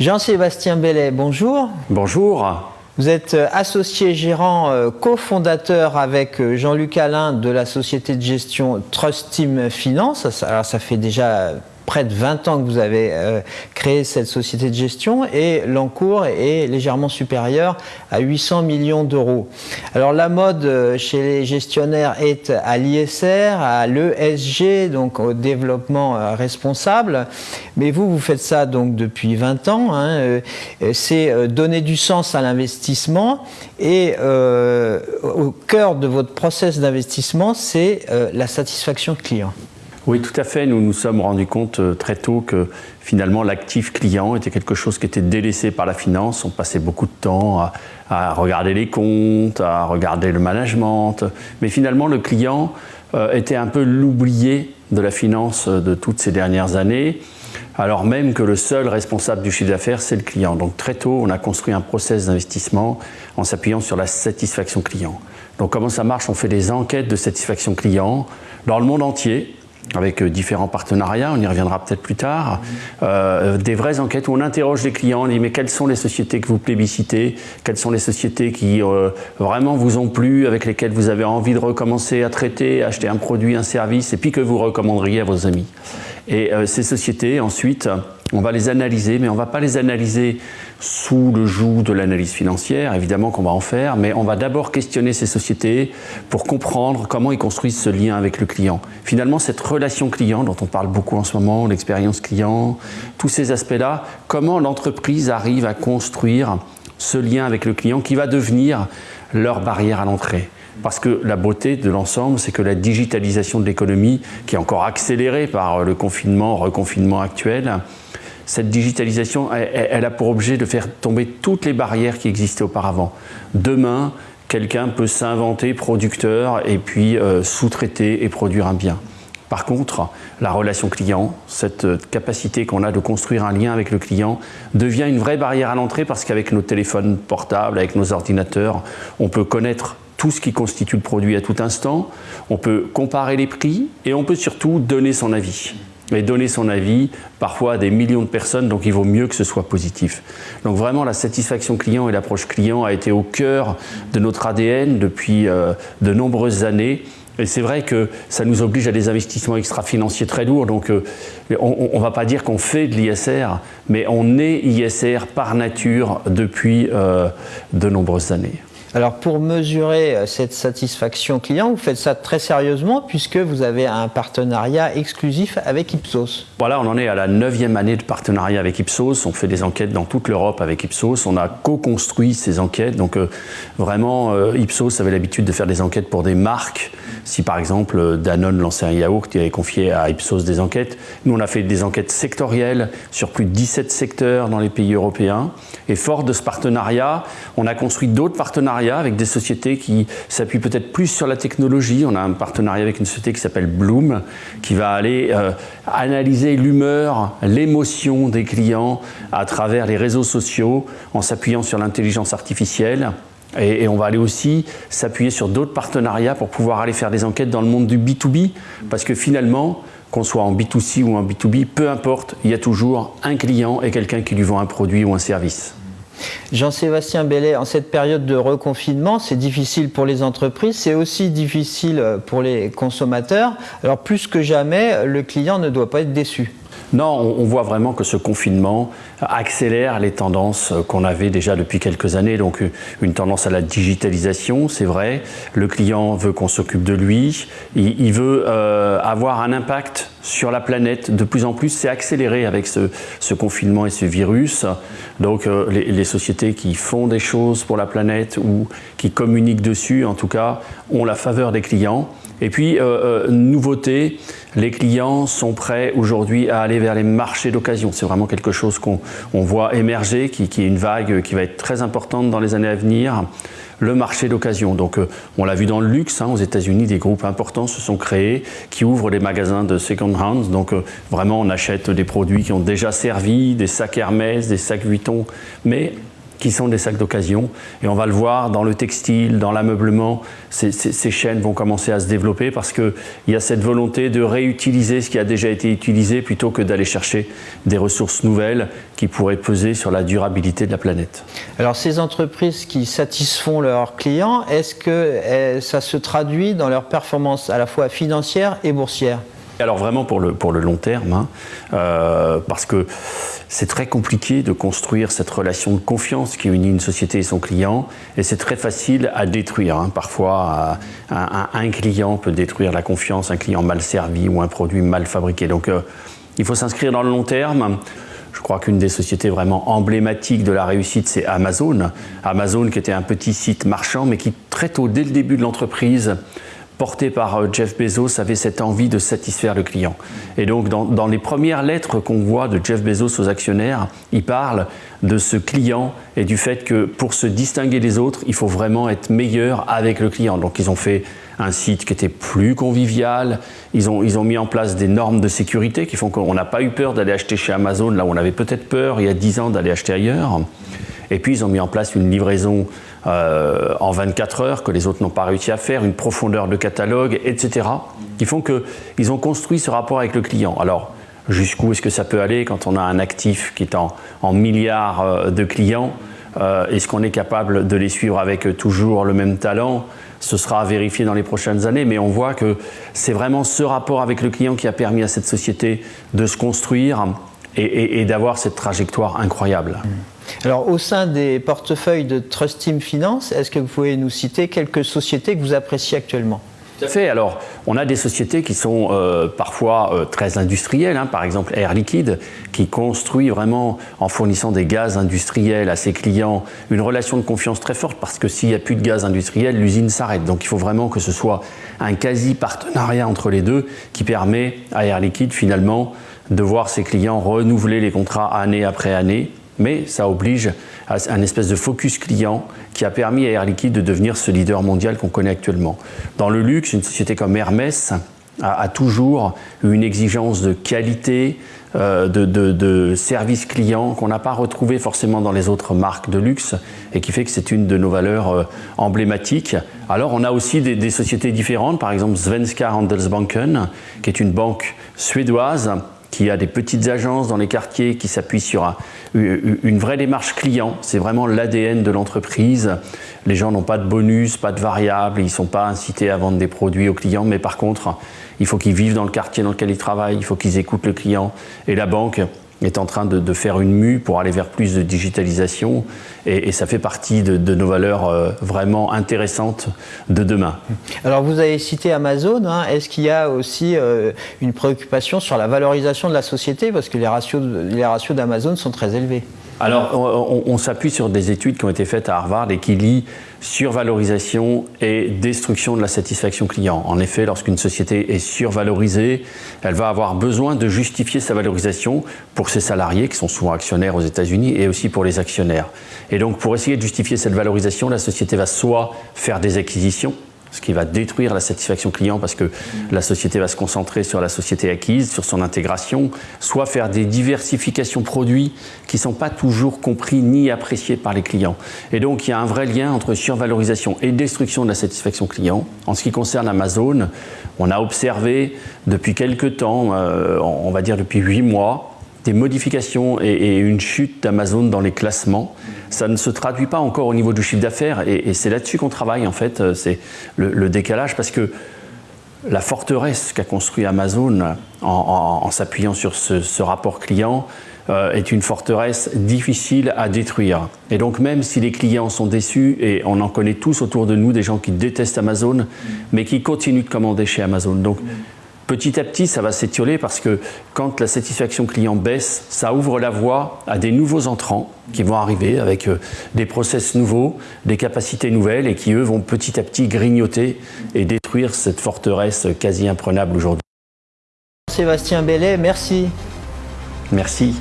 Jean-Sébastien Bellet, bonjour. Bonjour. Vous êtes euh, associé gérant euh, cofondateur avec euh, Jean-Luc Alain de la société de gestion Trust Team Finance. Alors ça fait déjà près de 20 ans que vous avez euh, créé cette société de gestion et l'encours est légèrement supérieur à 800 millions d'euros. Alors la mode euh, chez les gestionnaires est à l'ISR, à l'ESG, donc au développement euh, responsable. Mais vous, vous faites ça donc depuis 20 ans. Hein, C'est donner du sens à l'investissement et au cœur de votre process d'investissement, c'est la satisfaction client. Oui, tout à fait. Nous nous sommes rendus compte euh, très tôt que finalement l'actif client était quelque chose qui était délaissé par la finance. On passait beaucoup de temps à, regarder les comptes, à regarder le management. Mais finalement, le client euh, était un peu l'oublié de la finance euh, de toutes ces dernières années alors même que le seul responsable du chiffre d'affaires, c'est le client. Donc très tôt, on a construit un process d'investissement en s'appuyant sur la satisfaction client. Donc comment ça marche? On fait des enquêtes de satisfaction client dans le monde entier, avec euh, différents partenariats, on y reviendra peut-être plus tard, euh, des vraies enquêtes où on interroge les clients, on dit mais quelles sont les sociétés que vous plébiscitez, quelles sont les sociétés qui euh, vraiment vous ont plu, avec lesquelles vous avez envie de recommencer à traiter, acheter un produit, un service, et puis que vous recommanderiez à vos amis? Et ces sociétés, ensuite, on va les analyser, mais on ne va pas les analyser sous le joug de l'analyse financière, évidemment qu'on va en faire, mais on va d'abord questionner ces sociétés pour comprendre comment ils construisent ce lien avec le client. Finalement, cette relation client dont on parle beaucoup en ce moment, l'expérience client, tous ces aspects-là, comment l'entreprise arrive à construire ce lien avec le client qui va devenir leur barrière à l'entrée? Parce que la beauté de l'ensemble, c'est que la digitalisation de l'économie, qui est encore accélérée par le confinement, reconfinement actuel, cette digitalisation, elle, a pour objet de faire tomber toutes les barrières qui existaient auparavant. Demain, quelqu'un peut s'inventer producteur et puis euh, sous-traiter et produire un bien. Par contre, la relation client, cette capacité qu'on a de construire un lien avec le client, devient une vraie barrière à l'entrée parce qu'avec nos téléphones portables, avec nos ordinateurs, on peut connaître tout ce qui constitue le produit à tout instant, on peut comparer les prix et on peut surtout donner son avis et donner son avis parfois à des millions de personnes, donc il vaut mieux que ce soit positif. Donc vraiment la satisfaction client et l'approche client a été au cœur de notre ADN depuis euh, de nombreuses années. Et c'est vrai que ça nous oblige à des investissements extra-financiers très lourds. Donc euh, on ne va pas dire qu'on fait de l'ISR, mais on est ISR par nature depuis euh, de nombreuses années. Alors pour mesurer euh, cette satisfaction client, vous faites ça très sérieusement puisque vous avez un partenariat exclusif avec Ipsos. Voilà, on en est à la neuvième année de partenariat avec Ipsos. On fait des enquêtes dans toute l'Europe avec Ipsos. On a co-construit ces enquêtes. Donc euh, vraiment, euh, Ipsos avait l'habitude de faire des enquêtes pour des marques. Si par exemple Danone lançait un yaourt, il avait confié à Ipsos des enquêtes. Nous, on a fait des enquêtes sectorielles sur plus de 17 secteurs dans les pays européens. Et fort de ce partenariat, on a construit d'autres partenariats avec des sociétés qui s'appuient peut-être plus sur la technologie. On a un partenariat avec une société qui s'appelle Bloom, qui va aller euh, analyser l'humeur, l'émotion des clients à travers les réseaux sociaux en s'appuyant sur l'intelligence artificielle. Et, on va aller aussi s'appuyer sur d'autres partenariats pour pouvoir aller faire des enquêtes dans le monde du B2B, parce que finalement, qu'on soit en B2C ou en B2B, peu importe, il y a toujours un client et quelqu'un qui lui vend un produit ou un service. Jean-Sébastien Bellet, en cette période de reconfinement, c'est difficile pour les entreprises, c'est aussi difficile pour les consommateurs. Alors plus que jamais, le client ne doit pas être déçu. Non, on voit vraiment que ce confinement accélère les tendances qu'on avait déjà depuis quelques années. Donc une tendance à la digitalisation, c'est vrai. Le client veut qu'on s'occupe de lui. Il veut euh, avoir un impact sur la planète. De plus en plus, c'est accéléré avec ce, confinement et ce virus. Donc euh, les, sociétés qui font des choses pour la planète ou qui communiquent dessus, en tout cas, ont la faveur des clients. Et puis, euh, nouveauté, les clients sont prêts aujourd'hui à aller vers les marchés d'occasion. C'est vraiment quelque chose qu'on voit émerger, qui, est une vague qui va être très importante dans les années à venir. Le marché d'occasion. Donc, euh, on l'a vu dans le luxe. Hein, aux États-Unis, des groupes importants se sont créés qui ouvrent des magasins de second hand. Donc, euh, vraiment, on achète des produits qui ont déjà servi, des sacs Hermès, des sacs Vuitton. Mais qui sont des sacs d'occasion. Et on va le voir dans le textile, dans l'ameublement, ces, chaînes vont commencer à se développer parce qu'il y a cette volonté de réutiliser ce qui a déjà été utilisé plutôt que d'aller chercher des ressources nouvelles qui pourraient peser sur la durabilité de la planète. Alors ces entreprises qui satisfont leurs clients, est-ce que eh, ça se traduit dans leur performance à la fois financière et boursière? Alors vraiment pour le, pour le long terme, hein, euh, parce que c'est très compliqué de construire cette relation de confiance qui unit une société et son client, et c'est très facile à détruire. Hein. Parfois, un, client peut détruire la confiance, un client mal servi ou un produit mal fabriqué. Donc euh, il faut s'inscrire dans le long terme. Je crois qu'une des sociétés vraiment emblématiques de la réussite, c'est Amazon. Amazon qui était un petit site marchand, mais qui très tôt, dès le début de l'entreprise, porté par euh, Jeff Bezos, avait cette envie de satisfaire le client. Et donc, dans, les premières lettres qu'on voit de Jeff Bezos aux actionnaires, il parle de ce client et du fait que pour se distinguer des autres, il faut vraiment être meilleur avec le client. Donc, ils ont fait un site qui était plus convivial. Ils ont, ils ont mis en place des normes de sécurité qui font qu'on n'a pas eu peur d'aller acheter chez Amazon, là où on avait peut-être peur il y a 10 ans d'aller acheter ailleurs. Et puis, ils ont mis en place une livraison euh, en 24 heures que les autres n'ont pas réussi à faire, une profondeur de catalogue, etc. qui font qu'ils ont construit ce rapport avec le client. Alors, jusqu'où est-ce que ça peut aller quand on a un actif qui est en, milliards euh, de clients euh, Est-ce qu'on est capable de les suivre avec toujours le même talent? Ce sera à vérifier dans les prochaines années, mais on voit que c'est vraiment ce rapport avec le client qui a permis à cette société de se construire et, d'avoir cette trajectoire incroyable. Mmh. Alors, au sein des portefeuilles de Trust Team Finance, est-ce que vous pouvez nous citer quelques sociétés que vous appréciez actuellement? Tout à fait. Alors, on a des sociétés qui sont euh, parfois euh, très industrielles. Hein. Par exemple, Air Liquide, qui construit vraiment, en fournissant des gaz industriels à ses clients, une relation de confiance très forte parce que s'il n'y a plus de gaz industriel, l'usine s'arrête. Donc, il faut vraiment que ce soit un quasi-partenariat entre les deux qui permet à Air Liquide, finalement, de voir ses clients renouveler les contrats année après année mais ça oblige à un espèce de focus client qui a permis à Air Liquide de devenir ce leader mondial qu'on connaît actuellement. Dans le luxe, une société comme Hermès a, toujours une exigence de qualité, euh, de, service client qu'on n'a pas retrouvé forcément dans les autres marques de luxe et qui fait que c'est une de nos valeurs euh, emblématiques. Alors on a aussi des sociétés différentes, par exemple Svenska Handelsbanken, qui est une banque suédoise qui a des petites agences dans les quartiers qui s'appuient sur une vraie démarche client. C'est vraiment l'ADN de l'entreprise. Les gens n'ont pas de bonus, pas de variables, ils ne sont pas incités à vendre des produits aux clients, mais par contre, il faut qu'ils vivent dans le quartier dans lequel ils travaillent, il faut qu'ils écoutent le client. Et la banque, est en train de, faire une mue pour aller vers plus de digitalisation et, ça fait partie de, nos valeurs euh, vraiment intéressantes de demain. Alors vous avez cité Amazon, hein. est-ce qu'il y a aussi euh, une préoccupation sur la valorisation de la société? Parce que les ratios, les ratios d'Amazon sont très élevés alors, on, s'appuie sur des études qui ont été faites à Harvard et qui lient survalorisation et destruction de la satisfaction client. En effet, lorsqu'une société est survalorisée, elle va avoir besoin de justifier sa valorisation pour ses salariés, qui sont souvent actionnaires aux États-Unis, et aussi pour les actionnaires. Et donc, pour essayer de justifier cette valorisation, la société va soit faire des acquisitions, ce qui va détruire la satisfaction client parce que la société va se concentrer sur la société acquise, sur son intégration, soit faire des diversifications produits qui ne sont pas toujours compris ni appréciés par les clients. Et donc il y a un vrai lien entre survalorisation et destruction de la satisfaction client. En ce qui concerne Amazon, on a observé depuis quelques temps, euh, on va dire depuis huit mois, des modifications et, une chute d'Amazon dans les classements. Ça ne se traduit pas encore au niveau du chiffre d'affaires et, c'est là-dessus qu'on travaille en fait, euh, c'est le, décalage parce que la forteresse qu'a construit Amazon en, s'appuyant sur ce, rapport client euh, est une forteresse difficile à détruire. Et donc même si les clients sont déçus, et on en connaît tous autour de nous des gens qui détestent Amazon, mais qui continuent de commander chez Amazon. Petit à petit, ça va s'étioler parce que quand la satisfaction client baisse, ça ouvre la voie à des nouveaux entrants qui vont arriver avec euh, des process nouveaux, des capacités nouvelles et qui, eux, vont petit à petit grignoter et détruire cette forteresse quasi imprenable aujourd'hui. Sébastien Bellet, merci. Merci.